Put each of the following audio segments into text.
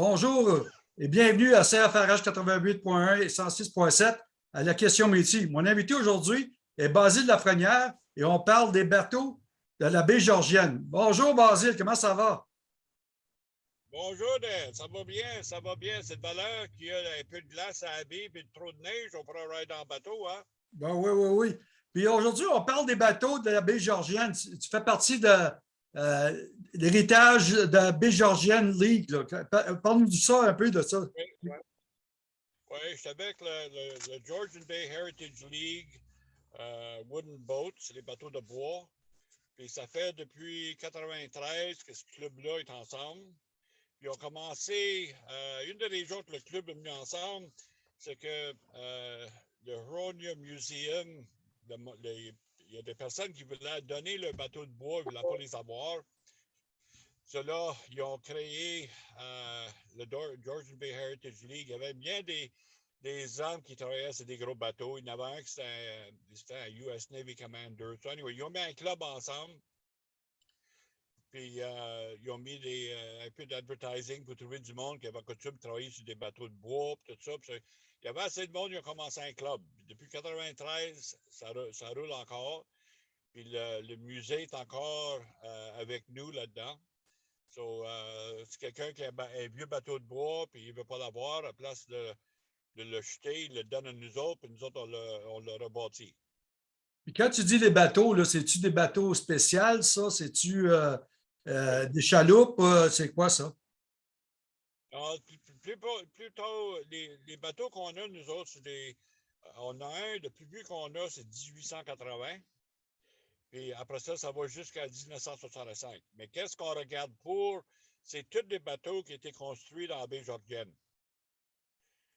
Bonjour et bienvenue à CFRH 88.1 et 106.7 à la question métier. Mon invité aujourd'hui est Basile Lafrenière et on parle des bateaux de la baie Georgienne. Bonjour Basile, comment ça va? Bonjour, Dan. Ça va bien, ça va bien. C'est de valeur qu'il y a un peu de glace à la baie et trop de neige. On pourra rider en bateau, hein? Ben oui, oui, oui. Puis aujourd'hui, on parle des bateaux de la baie Georgienne. Tu fais partie de euh, l'héritage de la baie Georgienne League. Parle-nous de ça, un peu de ça. Oui, je suis avec le, Georgian Bay Heritage League euh, Wooden Boats, c'est les bateaux de bois. Puis ça fait depuis 1993 que ce club-là est ensemble. Puis on a commencé, euh, une des raisons que le club est mis ensemble, c'est que le Hronia Museum, il y a des personnes qui voulaient donner le bateau de bois, ils ne voulaient pas les avoir. Ceux-là, ils ont créé euh, le Georgian Bay Heritage League. Il y avait bien des, des hommes qui travaillaient sur des gros bateaux. Il y en avait un qui c'était un US Navy Commander. Ils ont mis un club ensemble. Puis euh, ils ont mis des, euh, un peu d'advertising pour trouver du monde qui avait coutume de travailler sur des bateaux de bois, tout ça. Il y avait assez de monde qui a commencé un club. Depuis 1993, ça, ça, roule encore. Puis le, musée est encore euh, avec nous là-dedans. So, euh, c'est quelqu'un qui a un vieux bateau de bois, puis il ne veut pas l'avoir, à place de, le jeter, il le donne à nous autres, puis nous autres, on le, rebâtit. Puis quand tu dis des bateaux, c'est-tu des bateaux spéciaux, ça? C'est-tu euh, des chaloupes? c'est quoi ça? Plutôt, les, bateaux qu'on a, nous autres, des. Euh, on a un, le plus vieux qu'on a, c'est 1880. Puis après ça, ça va jusqu'à 1965. Mais qu'est-ce qu'on regarde pour? C'est tous des bateaux qui étaient construits dans la baie Georgienne.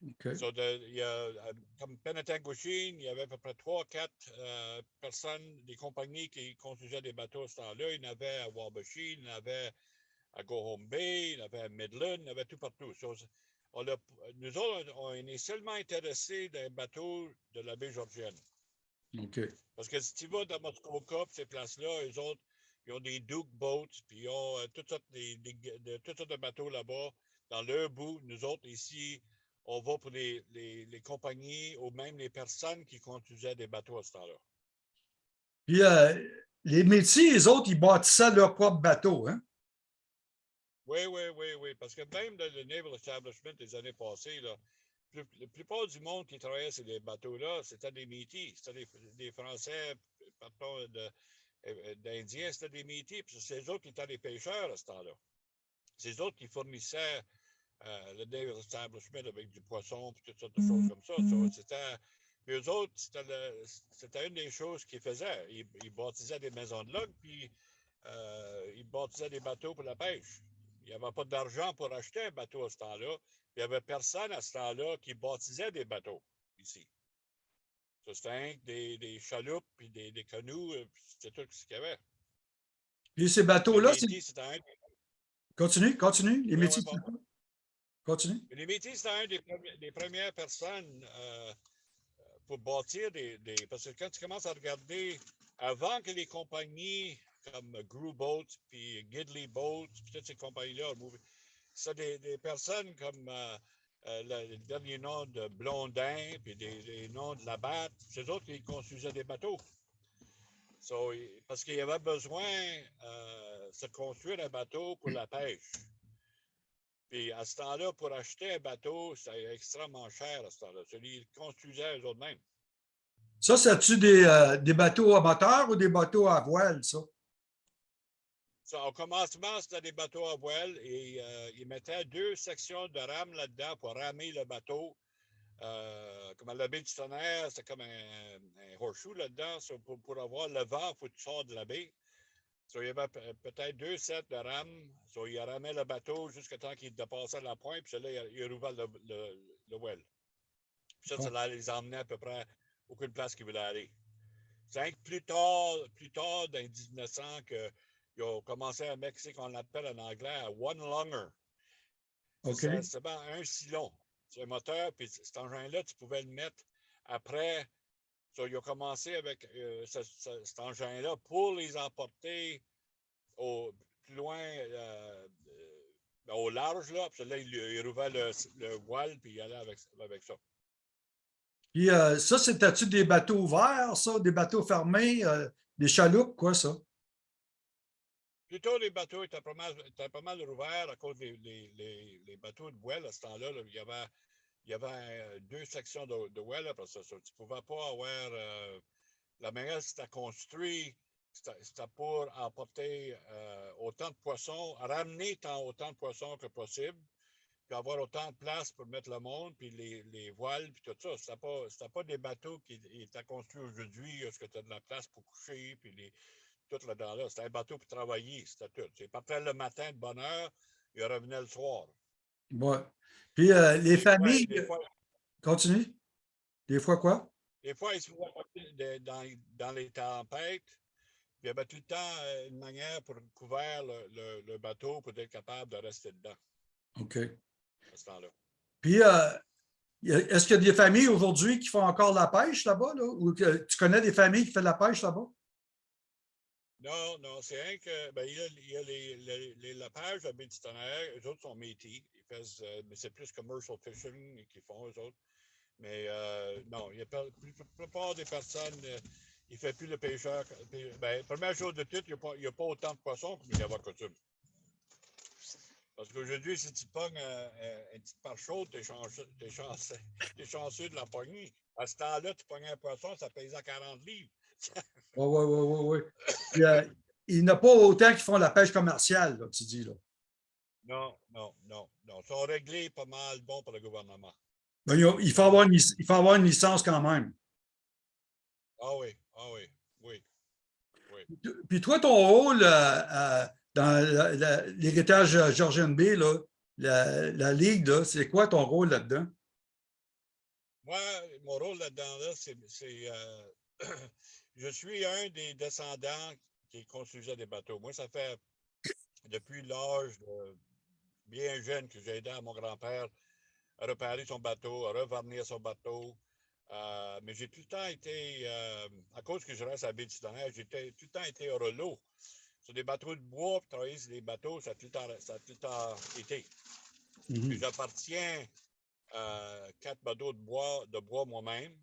Okay. il y a, euh, comme Penetanguishene, il y avait à peu près trois, quatre euh, personnes, des compagnies qui construisaient des bateaux à ce temps-là. Il y en avait à Wabashine, il y en avait à Go Home Bay, il y avait à Midland, il y avait tout partout. nous autres, on est seulement intéressés d'un bateau de la baie Georgienne. Parce que si tu vas dans Muskoka, ces places-là, eux autres, ils ont des Duke Boats, puis ils ont euh, toutes, sortes de, toutes sortes de bateaux là-bas, dans leur bout. Nous autres, ici, on va pour les, les, compagnies ou même les personnes qui conduisaient des bateaux à ce temps-là. Puis euh, les métiers, les autres, ils bâtissaient leur propre bateau, hein? Oui, oui, oui, oui. Parce que même dans le Naval Establishment des années passées, là, la plupart du monde qui travaillait sur les bateaux-là, c'était des métis. C'était des, Français, pardon, euh, d'Indiens, c'était des métis. Puis c'est eux autres qui étaient les pêcheurs à ce temps-là. C'est eux autres qui fournissaient euh, le Naval Establishment avec du poisson et toutes sortes de choses comme ça. Mm-hmm. c'était. Puis eux autres, c'était une des choses qu'ils faisaient. Ils, ils, bâtissaient des maisons de log, puis euh, ils bâtissaient des bateaux pour la pêche. Il n'y avait pas d'argent pour acheter un bateau à ce temps-là. Il n'y avait personne à ce temps-là qui baptisait des bateaux ici. C'était des, des chaloupes, puis des, des canots, euh, c'était tout ce qu'il y avait. Puis ces bateaux-là, c'est... Continue, continue. Les métiers, Continue. Les métiers, c'était un des, premières personnes euh, pour bâtir des, des, Parce que quand tu commences à regarder, avant que les compagnies comme Gru Boats, puis Gidley Boats, puis toutes ces compagnies-là. C'est des, des, personnes comme euh, euh, le, dernier nom de Blondin, puis des, noms de Labatte, eux autres qui construisaient des bateaux. parce qu'il y avait besoin euh, de se construire un bateau pour la pêche. Puis à ce temps-là, pour acheter un bateau, c'était extrêmement cher à ce temps-là. Ils construisaient eux-mêmes. Ça, c'est-tu des, des, bateaux à moteur ou des bateaux à voile, ça? Au commencement, c'était des bateaux à voile et euh, ils mettaient deux sections de rames là-dedans pour ramer le bateau. Euh, comme à la baie du tonnerre, c'est comme un, horseshoe là-dedans. pour, avoir le vent, il faut que tu sors de la baie. il y avait peut-être deux sets de rames. So, il ramé le bateau jusqu'à temps qu'il dépassait la pointe, puis là, il, il rouvrait le, le, le well. Puis ça, ça les emmenait à peu près aucune place qu'ils voulaient aller. C'est plus tard, plus tard, dans 1900, que ils ont commencé à mettre ce qu'on appelle en anglais un one longer. C'est un silon. C'est un moteur, puis cet engin-là, tu pouvais le mettre après. ils ont commencé avec euh, cet engin-là pour les emporter au, plus loin, euh, euh, au large, là. Puis là, il, il rouvrait le, le voile, puis il allait avec, avec ça. Puis euh, ça, c'était-tu des bateaux ouverts, ça, des bateaux fermés, des chaloupes, quoi, ça? Plutôt, les bateaux étaient pas mal, étaient pas mal ouverts à cause des les, les, les bateaux de voile à ce temps-là. là. il y avait, il y avait euh, deux sections de, de parce que ça, tu ne pouvais pas avoir. euh, la manière c'était construit, c'était pour emporter euh, autant de poissons, ramener tant autant de poissons que possible, puis avoir autant de place pour mettre le monde, puis les, les voiles, puis tout ça. C'était pas, pas des bateaux qui étaient construits aujourd'hui, est-ce que tu as de la place pour coucher, puis les, tout là. C'était un bateau pour travailler, c'était tout. Il partait le matin de bonne heure, il revenait le soir. Ouais. Puis euh, les Des fois- familles, des fois, continue. Des fois quoi? Des fois, ils se de- dans, dans les tempêtes. Il y avait tout le temps euh, une manière pour couvrir le, le- le bateau pour être capable de rester dedans OK. à ce temps-là. Puis, euh, est-ce qu'il y a des familles aujourd'hui qui font encore la pêche là-bas? Là? Ou que tu connais des familles qui font de la pêche là-bas? Non, non, c'est rien que. Ben, il y a, les, les, lapages à du Tonnerre, eux autres sont métis. Ils euh, mais c'est plus commercial fishing qu'ils font, eux autres. Mais euh, non, il y a la plupart des personnes, euh, ne font plus le pêcheur. Ben, première chose de tout, il n'y a, a pas autant de poissons comme il y avait à coutume. Parce qu'aujourd'hui, si tu pognes euh, euh, une petite part chaude, tu es chanceux, chanceux, de la pogner. À ce temps-là, tu pognes un poisson, ça pesait 40 livres. Oui, oui, oui, oui. oui. Puis, euh, il n'y en a pas autant qui font la pêche commerciale, là, tu dis. Là. Non, non, non, non. Ils sont réglés pas mal bons pour le gouvernement. Ben, il, faut avoir une, il faut avoir une licence quand même. Ah oui, ah oui, oui. Puis toi, ton rôle euh, euh, dans l'héritage Georgian B, là, la, la Ligue, c'est quoi ton rôle là-dedans? Moi, mon rôle là-dedans, là, c'est. euh, je suis un des descendants qui construisait des bateaux. Moi, ça fait depuis l'âge de- bien jeune que j'ai aidé à mon grand-père à réparer son bateau, à revarnir son bateau. Euh, mais j'ai tout le temps été, euh, à cause que je reste à baie du j'ai tout le temps été hors l'eau. Sur des bateaux de bois, puis travailler sur des bateaux, ça a tout le temps, ça a tout le temps été. Mhm. J'appartiens à quatre bateaux de bois, de bois moi-même.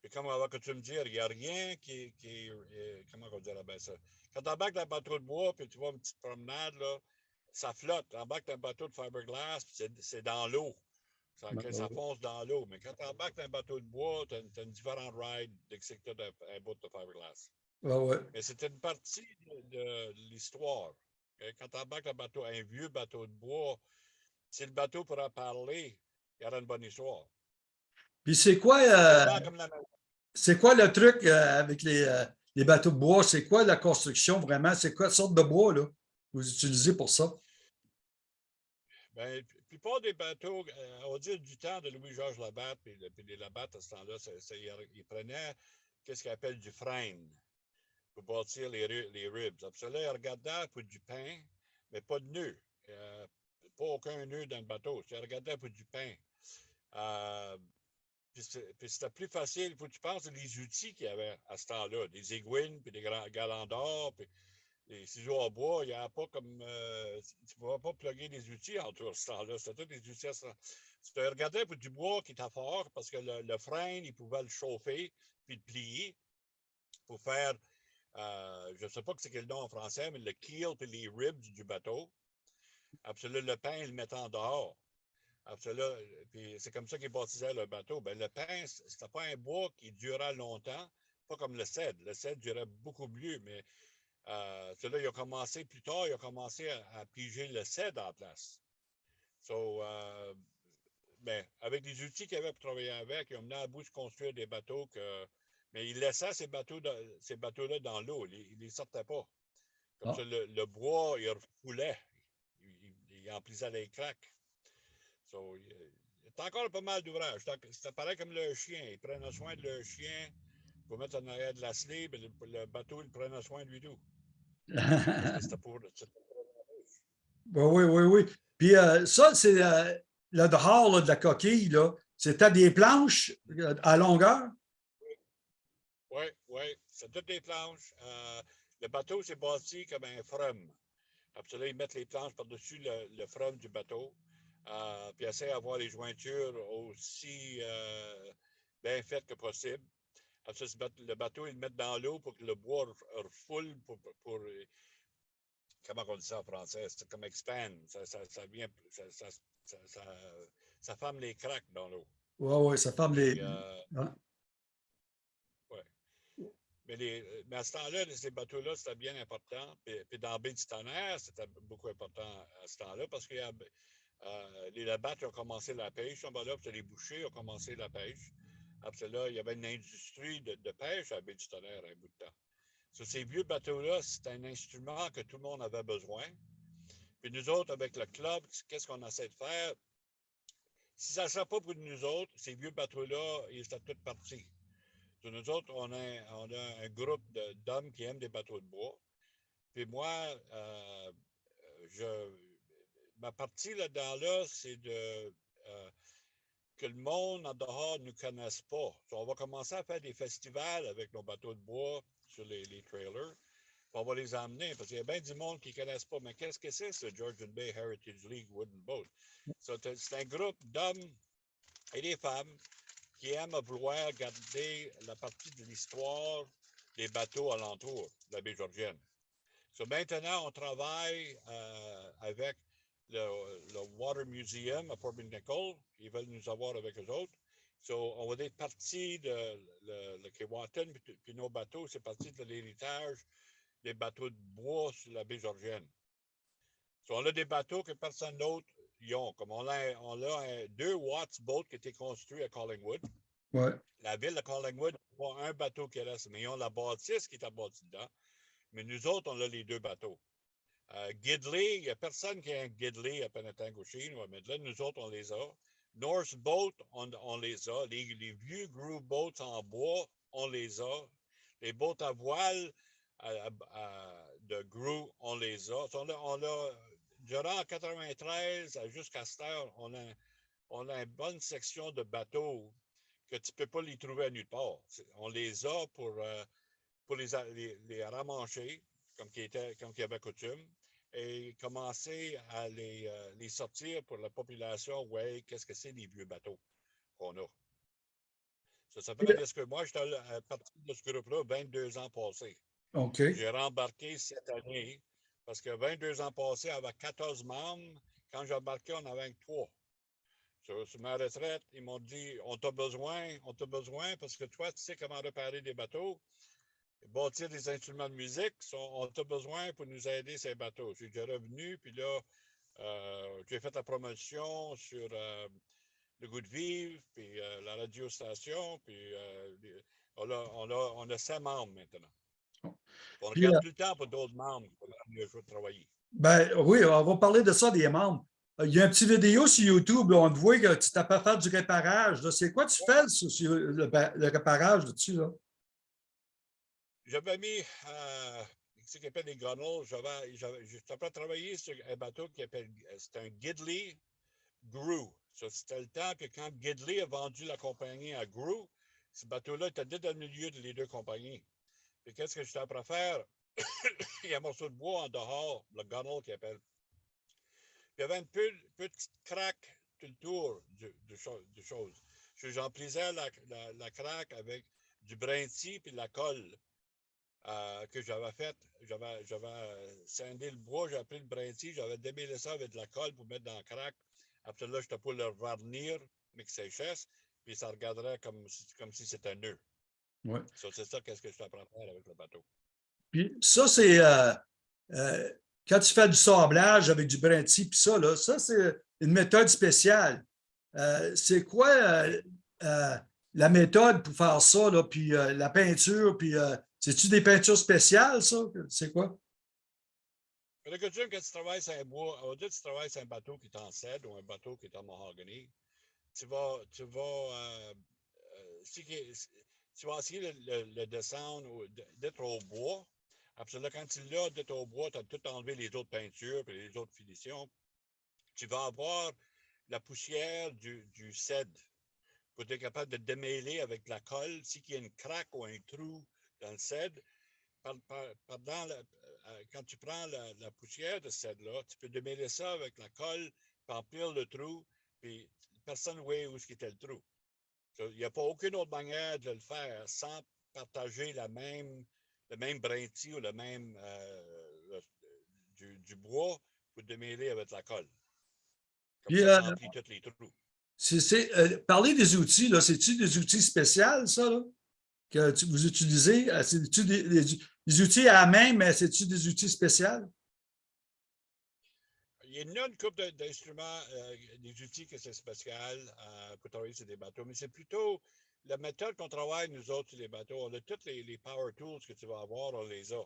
Puis comme on va que tu me dire, il n'y a rien qui, qui euh, comment on dirait bien ça? Quand tu embarques dans un bateau de bois, puis tu vas une petite promenade, là, ça flotte. Tu embarques dans un bateau de fiberglass, puis c'est- c'est dans l'eau. Ça, Ben ça fonce dans l'eau. Mais quand tu embarques dans un bateau de bois, tu as, une différente ride dès que tu as un bout de fiberglass. Ouais. Mais c'était une partie de, de l'histoire. Quand tu embarques un bateau, un vieux bateau de bois, si le bateau pourra parler, il y aura une bonne histoire. Puis c'est quoi, euh, la- c'est quoi le truc euh, avec les, euh, les bateaux de bois? C'est quoi la construction vraiment? C'est quoi sorte de bois là, que vous utilisez pour ça? Ben, la plupart des bateaux, on dit du temps de Louis-Georges Labatte, puis, le- puis les Labatte à ce temps-là, ils, prenaient qu'est-ce qu'ils appellent du frein pour bâtir les, les ribs. Après cela, ils regardaient pour du pain, mais pas de nœud. Pas aucun nœud dans le bateau. Ils regardaient pour du pain. Euh, c'était plus facile. Il faut que tu penses les outils qu'il y avait à ce temps-là, des aiguines, puis des galants d'or, puis les ciseaux à bois, il n'y a pas comme. euh, tu ne pouvais pas plugger des outils en tout ce temps-là. C'était tous des outils à ça. Tu te regardais pour du bois qui était fort parce que le, le frein, il pouvait le chauffer puis le plier pour faire. euh, je ne sais pas c'est quel nom en français, mais le keel puis les ribs du bateau. Cela, le pain, il le mettait en dehors. Après cela, puis c'est comme ça qu'ils bâtissaient le bateau. Ben, le pain, c'était pas un bois qui durait longtemps, pas comme le cèdre. Le cèdre durait beaucoup mieux, mais euh, cela, il a commencé plus tard, il a commencé à, à piger le cèdre en place. So, euh, ben, avec les outils qu'il avait pour travailler avec, ils ont mené à bout de construire des bateaux que. Mais il laissait ces bateaux de- ces bateaux-là dans l'eau. Il ne les sortait pas. Comme Ah. ça, le, le bois, il refoulait. Il, il, il emplissait les craques. So, il, y a encore pas mal d'ouvrages. C'est- pareil comme le chien. Ils prenaient soin de leur chien pour mettre en arrière de la slip. Le, le bateau, il prenait soin de lui tout. C'était pour, c'était Oui, oui, oui, oui. Puis euh, ça, c'est euh, le dehors là, de la coquille, là. C'était des planches euh, à longueur? Oui, oui, c'est toutes des planches. Euh, le bateau s'est bâti comme un from. Après ils mettent les planches par-dessus le, le, du bateau. Euh, puis essaient d'avoir les jointures aussi euh, bien faites que possible. Après ça, le bateau, ils le mettent dans l'eau pour que le bois refoule pour, pour, pour, comment on dit ça en français? C'est comme expand. Ça, ça, ça vient, ça, ça, ça, ça, ferme les craques dans l'eau. Oui, oui, ça ferme les. Euh, ouais. Mais, les, mais à ce temps-là, ces bateaux-là, c'était bien important. Puis, puis dans la baie du tonnerre, c'était beaucoup important à ce temps-là parce que euh, les labattes ont commencé la pêche. Là, les bouchers ont commencé la pêche. Après là, il y avait une industrie de, pêche à baie du tonnerre un bout de temps. Ces vieux bateaux-là, c'est un instrument que tout le monde avait besoin. Puis nous autres, avec le club, qu'est-ce qu'on essaie de faire? Si ça ne serait pas pour nous autres, ces vieux bateaux-là, ils étaient tous partis. Nous autres, on a, on a un groupe d'hommes qui aiment des bateaux de bois. Puis moi, euh, je, ma partie là-dedans, là, c'est de euh, que le monde en dehors ne nous connaisse pas. On va commencer à faire des festivals avec nos bateaux de bois sur les, trailers. On va les emmener parce qu'il y a bien du monde qui ne connaissent pas. Mais qu'est-ce que c'est ce Georgian Bay Heritage League Wooden Boat? C'est un groupe d'hommes et des femmes qui aiment vouloir garder la partie de l'histoire des bateaux alentour de la baie Georgienne. So, maintenant, on travaille euh, avec le, le, Water Museum à Port Nicol. Ils veulent nous avoir avec eux autres. So, on va être parti de le, le puis, puis nos bateaux, c'est parti de l'héritage des bateaux de bois sur la baie Georgienne. So, on a des bateaux que personne d'autre y ont. Comme on a, on a un, deux Watts Boat qui a été construit à Collingwood. Ouais. La ville de Collingwood n'a un bateau qui reste, mais ils ont la bâtisse qui est bâtie dedans. Mais nous autres, on a les deux bateaux. Euh, Gidley, il n'y a personne qui a un Gidley à Penetanguishene ou à. Nous autres, on les a. North Boat, on, les a. Les, vieux Groove Boats en bois, on les a. Les boats à voile de Groove, on les a. On a, on a durant 93 jusqu'à cette heure, on a, on a une bonne section de bateaux que tu ne peux pas les trouver à nulle part. On les a pour, euh, pour les, les, les ramancher, comme qui, était, comme qui avait coutume et commencer à les, euh, les, sortir pour la population. Ouais, qu'est-ce que c'est les vieux bateaux qu'on a? Ça, fait parce que moi, j'étais à partir de ce groupe-là 22 ans passés. OK. J'ai rembarqué cette année parce que 22 ans passés, avec 14 membres, quand j'ai embarqué, on avait 3. Sur, sur, ma retraite, ils m'ont dit On t'a besoin, on t'a besoin parce que toi, tu sais comment réparer des bateaux bâtir des instruments de musique, on a besoin pour nous aider ces bateaux. J'ai déjà revenu, puis là, euh, j'ai fait la promotion sur euh, le goût de vivre, puis euh, la radiostation, puis on a, on, a, on a cinq membres maintenant. On puis, regarde plus le temps pour d'autres membres pour mieux travailler. Ben oui, on va parler de ça des membres. Il y a une petite vidéo sur YouTube, on te voit que tu t'as pas fait du réparage. C'est quoi tu fais sur le, le réparage dessus? Là? J'avais mis euh, ce qu'on appelle des gunnels. J'avais, j'avais travaillé sur un bateau qui appelle, c'est un Gidley Grew. C'était le temps que quand Gidley a vendu la compagnie à Grew, ce bateau-là était dans le milieu de les deux compagnies. Et qu'est-ce que j'étais à faire? il y a un morceau de bois en dehors, le gunnel qui appelle. il y avait une petite craque tout le tour du, du, du chose. J'emplissais la, la, la craque avec du brinti puis de la colle. Euh, que j'avais fait. J'avais, j'avais scindé le bois, j'avais pris le brinti, j'avais démêlé ça avec de la colle pour mettre dans le crack. Après là, j'étais pour le varnir, mais que séchesse, puis ça regarderait comme, comme si c'était un nœud. Ouais. So, c'est ça qu'est-ce que je t'apprends à faire avec le bateau. Puis ça, c'est euh, euh, quand tu fais du sablage avec du brinti, puis ça, là, ça, c'est une méthode spéciale. Euh, c'est quoi la méthode pour faire ça, là, puis la peinture, puis c'est-tu des peintures spéciales, ça? C'est quoi? Quand tu travailles sur un bois, au lieu tu travailles sur un bateau qui est en cèdre ou un bateau qui est en mahogany, tu vas, tu vas, euh, euh, tu vas essayer de le, le, descendre, d'être au bois. Après là, quand tu l'as d'être au bois, tu as tout enlevé les autres peintures et les autres finitions. Tu vas avoir la poussière du, du cèdre pour être capable de démêler avec la colle. Si il y a une craque ou un trou dans le cèdre, pendant quand tu prends la, la poussière de cèdre-là, tu peux démêler ça avec la colle, puis remplir le trou, puis personne ne voit où était le trou. Il n'y a pas aucune autre manière de le faire sans partager la même, le même brinti ou le même euh, le- du, du bois pour démêler avec la colle. Comme Puis, ça, euh, remplit tous les trous. Euh, parler des outils, là, c'est-tu des outils spéciaux, ça, là, que vous utilisez? Euh, C'est-tu des, outils à la main, mais c'est-tu des outils spéciaux? Il y a une couple d'instruments, euh, des outils que c'est spécial euh, pour travailler sur des bateaux, mais c'est plutôt la méthode qu'on travaille, nous autres, sur les bateaux. On a tous les, power tools que tu vas avoir, on les a.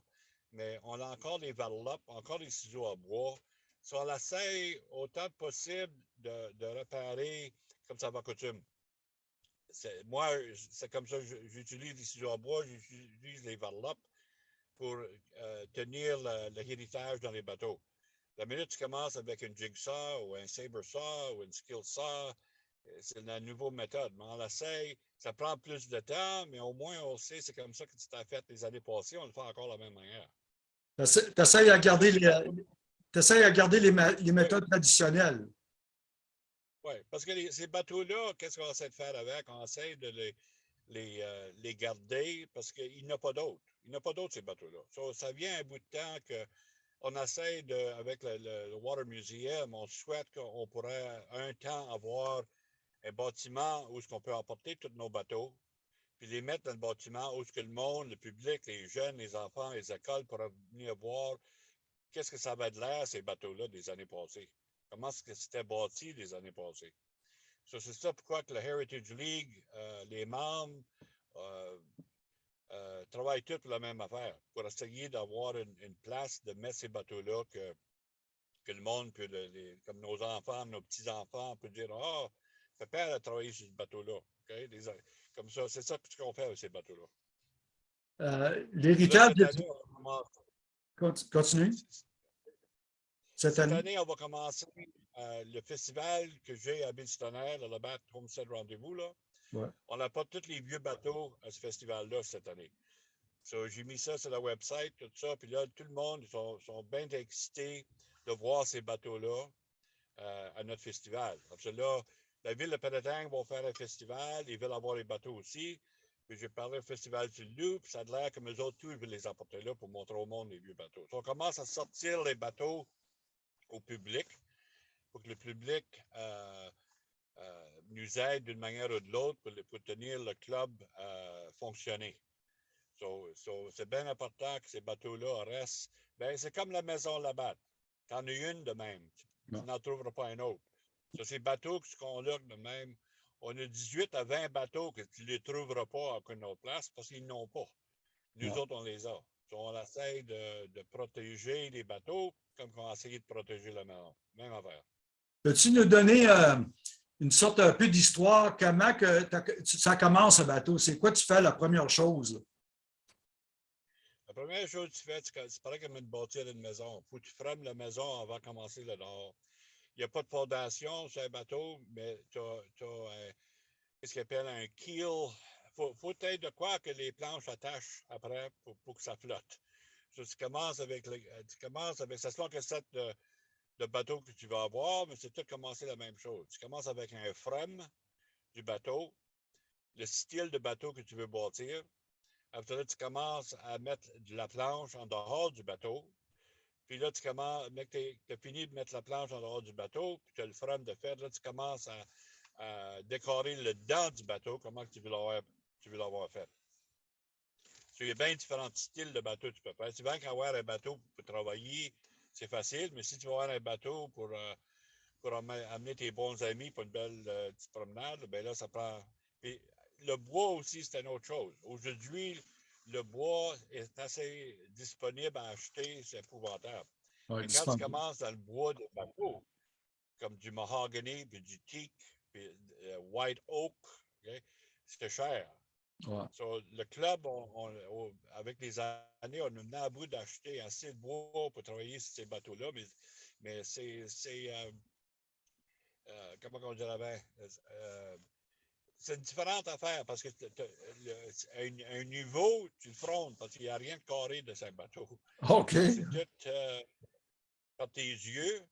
Mais on a encore des varlopes, encore des ciseaux à bois. So, on essaie autant possible de, de réparer comme ça va coutume. Moi, c'est comme ça que j'utilise les ciseaux à bois, j'utilise les varlopes pour euh, tenir le- le héritage dans les bateaux. La minute tu commences avec une jigsaw ou un saber saw ou une skill saw, euh, c'est la nouvelle méthode. Mais on l'essaye, ça prend plus de temps, mais au moins on sait, c'est comme ça que tu t'as fait les années passées, on le fait encore de la même manière. Tu essaies à garder les, à garder les, les méthodes traditionnelles. Oui, parce que ces bateaux-là, qu'est-ce qu'on essaie de faire avec? On essaie de les, les, euh, les garder parce qu'il n'y a pas d'autres. Il n'y a pas d'autres, ces bateaux-là. Ça vient un bout de temps qu'on essaie de, avec le, le- Water Museum, on souhaite qu'on pourrait un temps avoir un bâtiment où est-ce qu'on peut emporter tous nos bateaux, puis les mettre dans le bâtiment où est-ce que le monde, le public, les jeunes, les enfants, les écoles pourraient venir voir qu'est-ce que ça va de l'air, ces bateaux-là, des années passées. Comment est-ce que c'était bâti les années passées. So, c'est ça pourquoi que le Heritage League, euh, les membres, euh, euh, travaillent tous la même affaire, pour essayer d'avoir une, une place de mettre ces bateaux-là que, que le monde peut, le- les- comme nos enfants, nos petits-enfants, peut dire Ah, papa a travaillé sur ce bateau-là. Comme ça, c'est ça ce qu'on fait avec ces bateaux-là. Là, L'héritage, de- continue, cette Cette année? année, on va commencer euh, le festival que j'ai à Bill-Stonnerre, le Bat Homestead Rendez-vous. Ouais. On apporte tous les vieux bateaux à ce festival-là cette année. So, j'ai mis ça sur la website, tout ça, puis là, tout le monde sont, sont bien excités de voir ces bateaux-là euh, à notre festival. Parce que là, la ville de Penetang va faire un festival, ils veulent avoir les bateaux aussi. Puis j'ai parlé au festival du Loup, puis ça a l'air que nous autres, tous, ils veulent les apporter là pour montrer au monde les vieux bateaux. So, on commence à sortir les bateaux au public pour que le public euh, euh, nous aide d'une manière ou de l'autre pour, tenir le club euh, fonctionner. So, so, c'est bien important que ces bateaux-là restent. Ben, c'est comme la maison là-bas. Tu en as une de même. Tu n'en trouveras pas un autre. So, ces bateaux sont là de même, on a 18 à 20 bateaux que tu ne les trouveras pas à aucune autre place parce qu'ils n'ont pas. Nous Non. autres, on les a. So, on essaie de, de protéger les bateaux comme on a essayé de protéger la maison. Même affaire. Peux-tu nous donner euh, une sorte un peu d'histoire? Comment que ça commence, ce bateau? C'est quoi tu fais la première chose? La première chose que tu fais, c'est que- c'est pareil comme une bâtir une maison. Il faut que tu frames la maison avant de commencer le dehors. Il n'y a pas de fondation sur un bateau, mais tu as, ce qu'on appelle un keel. Il faut, faut être de quoi que les planches attachent après pour, pour que ça flotte. Tu commences avec, le- euh, tu commences avec, ça que de, de bateau que tu vas avoir, mais c'est tout commencer la même chose. Tu commences avec un frame du bateau, le style de bateau que tu veux bâtir. Après là, tu commences à mettre de la planche en dehors du bateau. Puis là, tu commences, tu as fini de mettre la planche en dehors du bateau, puis tu as le frame de fer. Là, tu commences à, à décorer le dedans du bateau, comment tu veux l'avoir fait. Il y a bien différents styles de bateau que tu peux faire. Si tu veux avoir un bateau pour travailler, c'est facile, mais si tu veux avoir un bateau pour, euh, pour amener tes bons amis pour une belle euh, petite promenade, ben là, ça prend. Puis, le bois aussi, c'est une autre chose. Aujourd'hui, le bois est assez disponible à acheter, c'est épouvantable. Ouais, Mais quand tu commences dans le bois de bateau, comme du mahogany, puis du teak, puis euh, white oak, ok, c'est cher. Ouais. So, le club, on- on- on- avec les années, on a mené à bout d'acheter assez de bois pour travailler sur ces bateaux-là, mais, mais c'est, euh, euh, comment on dirait bien, euh, c'est une différente affaire parce que le- un, un niveau, tu le frondes parce qu'il n'y a rien de carré de ce bateau. OK. C'est tout par tes yeux.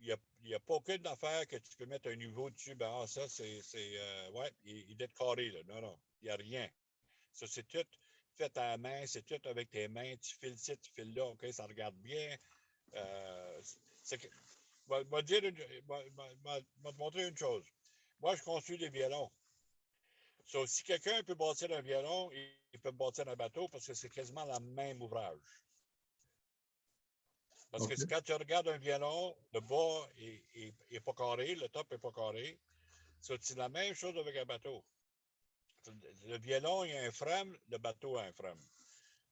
Il n'y a, pas aucune affaire que tu peux mettre un niveau dessus. Ben, ah, ça, c'est. euh, ouais, il, il être carré, là. Non, non, il n'y a rien. Ça, c'est tout fait à la main, c'est tout avec tes mains. Tu files ci, tu files là, OK, ça regarde bien. Je vais- te montrer une chose. Moi, je construis des violons. Si quelqu'un peut bâtir un violon, il peut bâtir un bateau parce que c'est quasiment le même ouvrage. Parce que quand tu regardes un violon, le bas n'est pas carré, le top n'est pas carré. C'est la même chose avec un bateau. Le violon, il y a un frame, le bateau a un frame.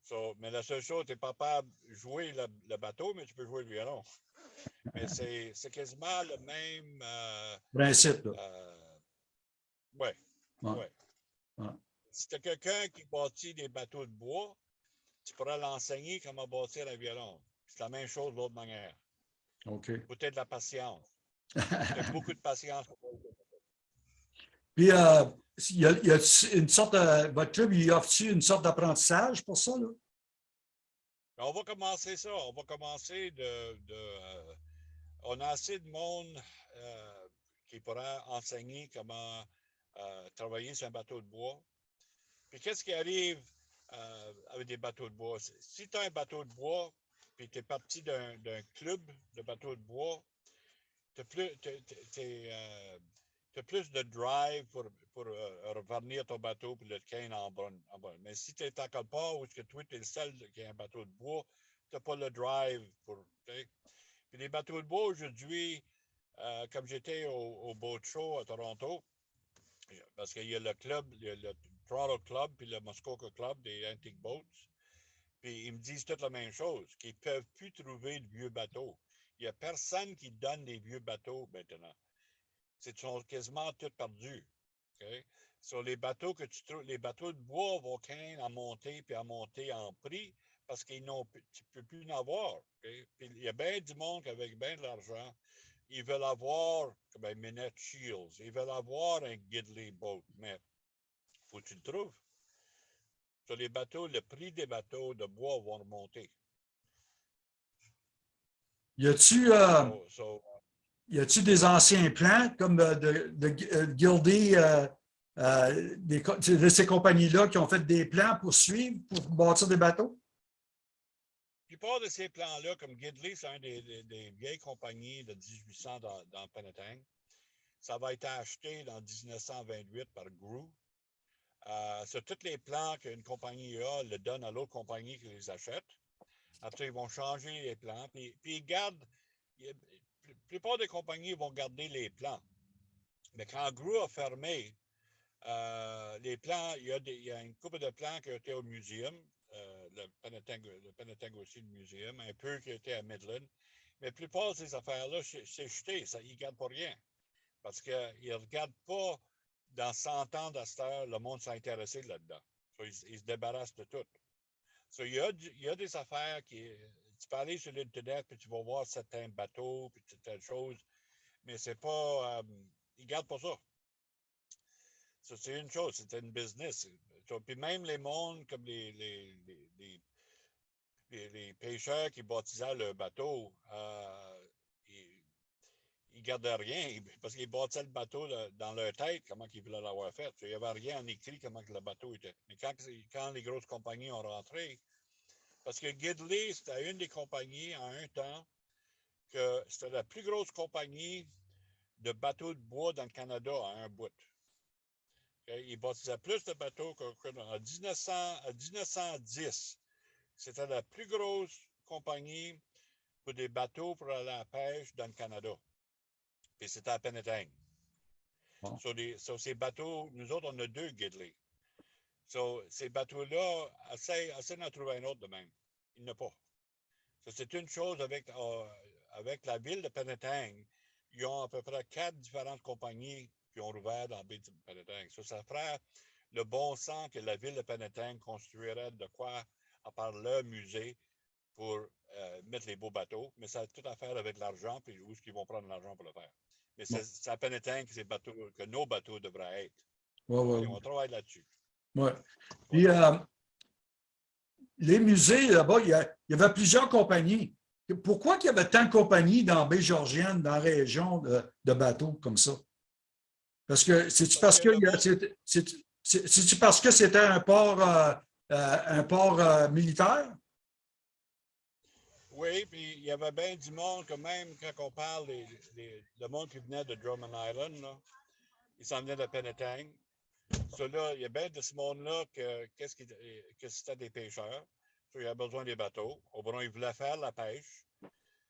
So, mais la seule chose, tu n'es pas capable de jouer le, le bateau, mais tu peux jouer le violon. Mais c'est quasiment le même. euh, Principe, euh, ouais. Ouais. ouais. Ouais. Si tu as quelqu'un qui bâtit des bateaux de bois, tu pourras l'enseigner comment bâtir un violon. C'est la même chose de l'autre manière. OK. Peut-être de la patience. Beaucoup de patience. Puis, euh, il y a, il y a une sorte de, votre club, il offre une sorte d'apprentissage pour ça, là? Mais On va commencer ça. On va commencer de. de, euh, on a assez de monde euh, qui pourra enseigner comment travailler sur un bateau de bois. Puis qu'est-ce qui arrive avec des bateaux de bois? Si tu as un bateau de bois, puis tu es parti d'un club de bateaux de bois, tu as plus, euh, plus de drive pour, pour euh, revenir ton bateau puis le cane en bonne. En. Mais si tu es à quelque part où que toi, tu es le seul qui a un bateau de bois, tu n'as pas le drive pour. Puis les bateaux de bois aujourd'hui, euh, comme j'étais au, Boat Show à Toronto, parce qu'il y a le club, a le Toronto Club puis le Muskoka Club des Antique Boats. Puis ils me disent toutes la même chose, qu'ils ne peuvent plus trouver de vieux bateaux. Il n'y a personne qui donne des vieux bateaux maintenant. C'est sont quasiment tous perdus. Sur les bateaux que tu trouves, les bateaux de bois vont quand en monter puis en monter en prix parce qu'ils n'ont tu peux plus en avoir. Il y a bien du monde avec bien de l'argent, ils veulent avoir comme un Minette Shields, ils veulent avoir un Gidley Boat, mais faut que tu le trouves. Sur les bateaux, le prix des bateaux de bois vont remonter. Y a-tu euh, So- so, des anciens plans comme euh, de, de, euh, euh, euh, des co- de ces compagnies-là qui ont fait des plans pour suivre, pour bâtir des bateaux? La plupart de ces plans-là, comme Gidley, c'est un des, des- des vieilles compagnies de 1800 dans, dans Penetang. Ça va être acheté en 1928 par Gru. Euh, sur tous les plans qu'une compagnie a, le donne à l'autre compagnie qui les achète. Après, ils vont changer les plans. Puis, ils gardent. La plupart des compagnies vont garder les plans. Mais quand Gru a fermé, euh, les plans, il y, a des- une couple de plans qui été au muséum, euh, le, Penetang aussi, le muséum, un peu qui était à Midland. Mais la plupart de ces affaires-là, c'est jeté, ils ne gardent pas rien. Parce qu'ils ne regardent pas dans 100 ans d'Aster, le monde s'est intéressé là-dedans. Ils, se débarrassent de tout. So, il, y a, des affaires qui. Tu peux aller sur l'Internet, puis tu vas voir certains bateaux, puis certaines choses, mais c'est pas. euh, ils gardent pas ça. C'est une chose, c'est une business. Puis même les mondes comme les, pêcheurs qui baptisaient le bateau, euh, ils gardaient rien parce qu'ils bâtissaient le bateau dans leur tête, comment ils voulaient l'avoir fait. Il n'y avait rien en écrit comment que le bateau était. Mais quand, les grosses compagnies ont rentré, parce que Gidley, c'était une des compagnies en un temps que c'était la plus grosse compagnie de bateaux de bois dans le Canada à un bout. Ils bâtissaient plus de bateaux que- que en 1900 à 1910. C'était la plus grosse compagnie pour des bateaux pour aller à la pêche dans le Canada. Puis c'était à Penetang. Bon. Sur, les- sur ces bateaux, nous autres, on a deux Gidley. So, ces bateaux-là, essaye, essaye d'en trouver un autre de même. Il n'y en a pas. So, c'est une chose avec, euh, avec la ville de Penetang. Ils ont à peu près quatre différentes compagnies qui ont rouvert dans la baie de Penetang. So, ça ferait le bon sens que la ville de Penetang construirait de quoi, à part leur musée, pour euh, mettre les beaux bateaux. Mais ça a tout à faire avec l'argent, puis où est-ce qu'ils vont prendre l'argent pour le faire. Mais c'est c'est à Penetang que, ces bateaux, que nos bateaux devraient être. Ouais, ouais, Et on travaille là-dessus. ouais. Puis, euh, les musées, là-bas, il y, a- il y avait plusieurs compagnies. Pourquoi il y avait tant de compagnies dans la baie Georgienne, dans la région de, de bateaux comme ça? Parce que c'est-tu parce que c'est- parce que c'était un port, euh, euh, un port euh, militaire? Oui, puis il y avait bien du monde, quand même, quand on parle des, des- le monde qui venait de Drummond Island, là, ils s'en venaient de Penetang. Il y a bien de ce monde-là que, qu'est-ce que c'était des pêcheurs. Il y a besoin des bateaux. Au bon, ils voulaient faire la pêche.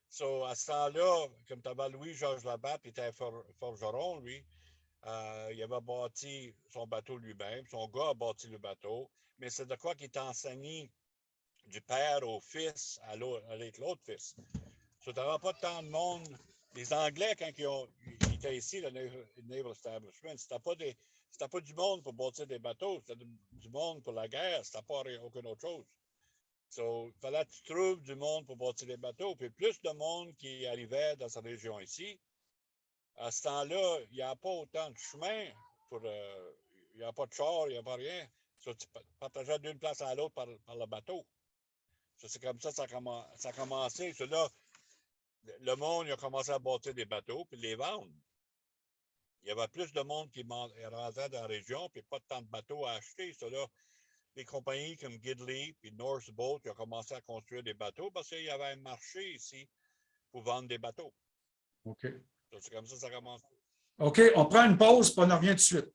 So, à ce temps-là, comme tu avais Louis-Georges Labatte, qui était for- forgeron, lui, euh, il avait bâti son bateau lui-même. Son gars a bâti le bateau. Mais c'est de quoi qu'il est enseigné du père au fils à avec l'autre fils. Tu pas tant de monde. Les Anglais, quand ils, ont, étaient ici, le Naval Establishment, c'était pas des. Pas du monde pour bâtir des bateaux, c'était du, monde pour la guerre, c'était pas aucune autre chose. So, il fallait que tu trouves du monde pour bâtir des bateaux, puis plus de monde qui arrivait dans cette région ici. À ce temps-là, il n'y a pas autant de chemin pour. euh, il n'y a pas de char, il n'y a pas rien. So, tu pa- partageais d'une place à l'autre par le bateau. C'est comme ça que ça ça a commencé. Le- monde il a commencé à bâtir des bateaux puis les vendre. Il y avait plus de monde qui rentrait dans la région, puis pas tant de bateaux à acheter. Là, les compagnies comme Gidley puis North Boat ont commencé à construire des bateaux parce qu'il y avait un marché ici pour vendre des bateaux. OK. C'est comme ça que ça a commencé. OK, on prend une pause, puis on en revient tout de suite.